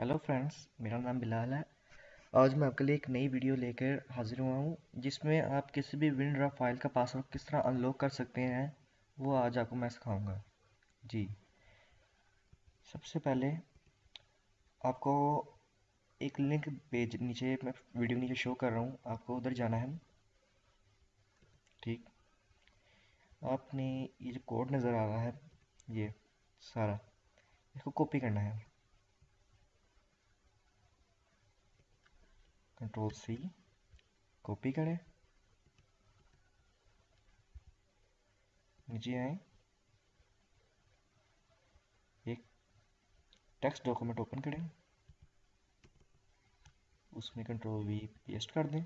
Hello friends मेरा नाम बिलाल है। आज मैं आपके लिए एक नई वीडियो लेकर हाजिर हुआ हूँ, जिसमें आप किसी भी विंड्रा फ़ाइल का पासवर्ड किस तरह अनलॉक कर सकते हैं, वो आज आपको मैं सिखाऊँगा। जी। सबसे पहले आपको एक लिंक पेज नीचे, मैं वीडियो नीचे शो कर रहा हूँ, आपको उधर जाना है। ठीक। आपने ये जो कोड नज़र आ रहा है, ये सारा, इसको कॉपी करना है। कंट्रोल सी कॉपी करें। नीचे आए। एक टेक्स्ट डॉक्यूमेंट ओपन करें। उसमें कंट्रोल वी पेस्ट कर दें।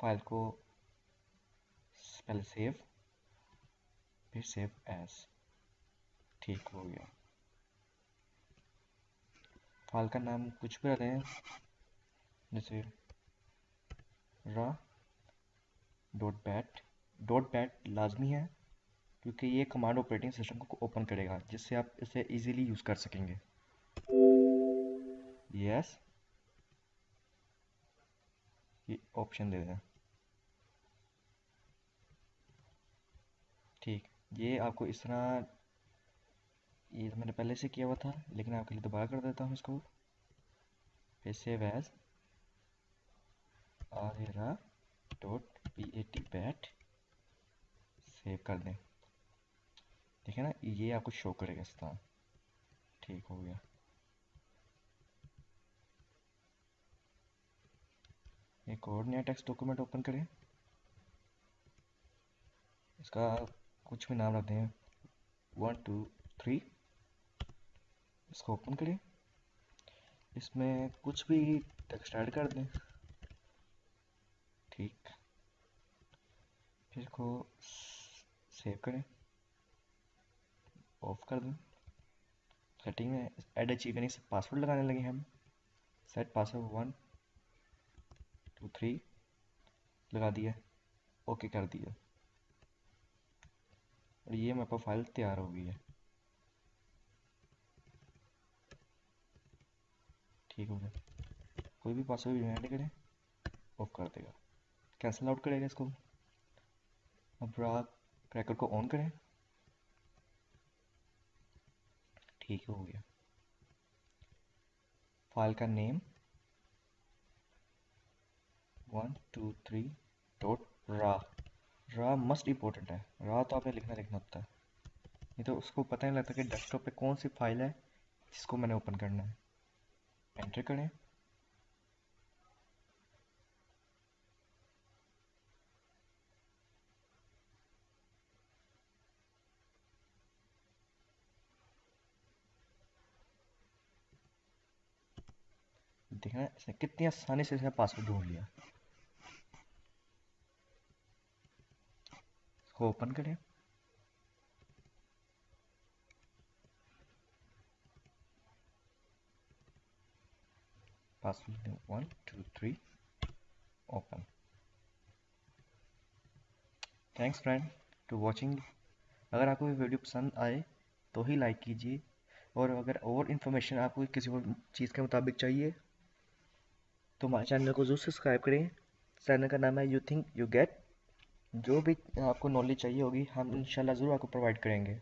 फ़ाइल को पहले सेव फिर सेव एज ठीक हो गया। फ़ाइल का नाम कुछ भी हैं जैसे रा डॉट बैट डॉट बैट लाजमी है, क्योंकि ये कमांड ऑपरेटिंग सिस्टम को ओपन करेगा, जिससे आप इसे इजीली यूज़ कर सकेंगे। यस ये ऑप्शन दे दें। ठीक, ये आपको इस तरह ये तो मैंने पहले से किया हुआ था, लेकिन आपके लिए दोबारा कर देता हूँ इसको। फिर सेव एज आर era dot P A T pat save कर दें। ठीक है ना? ये आपको शो करेगा इस तरह। ठीक हो गया। एक और नया टेक्स्ट डॉक्यूमेंट ओपन करें। इसका कुछ भी नाम रखते हैं वन टू थ्री इसको ओपन करें इसमें कुछ भी टेक्स्ट ऐड कर दें। ठीक। फिर इसको सेव करें। ऑफ़ कर दें। सेटिंग में एड अचीव यानी पासवर्ड लगाने लगे हम। Set password one two three लगा दिया। ओके कर दिया। और ये मेरे पास फ़ाइल तैयार हो गई है। ठीक हो गया। कोई भी पासवर्ड ऐड करें ऑफ़ कर देगा। कैंसिल आउट करेगा इसको। अब आप क्रैकर को ऑन करें। ठीक हो गया। फ़ाइल का name one two three dot rar rar must important है। रा तो आपने लिखना लिखना होता है। नहीं तो उसको पता नहीं लगता कि डेस्कटॉप पे कौन सी फ़ाइल है जिसको मैंने ओपन करना है। एंटर करें। देखना इसने कितनी आसानी से इसने पासवर्ड ढूंढ लिया। ओपन करें। Password one, two, three. Open. Thanks friend to watching अगर आपको ये वीडियो पसंद आए तो ही लाइक कीजिए। और अगर और इन्फॉर्मेशन आपको किसी और चीज़ के मुताबिक चाहिए तो हमारे चैनल को ज़रूर सब्सक्राइब करें। चैनल का नाम है यू थिंक यू गेट जो भी आपको नॉलेज चाहिए होगी, हम इंशाल्लाह ज़रूर आपको प्रोवाइड करेंगे।